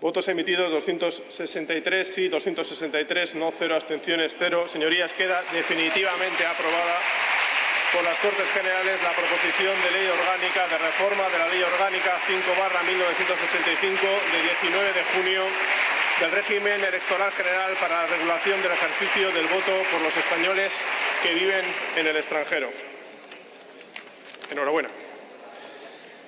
Votos emitidos 263 sí, 263 no, cero abstenciones, cero. Señorías, queda definitivamente aprobada por las Cortes Generales la proposición de ley orgánica de reforma de la Ley Orgánica 5 1985 de 19 de junio del régimen electoral general para la regulación del ejercicio del voto por los españoles que viven en el extranjero. Enhorabuena.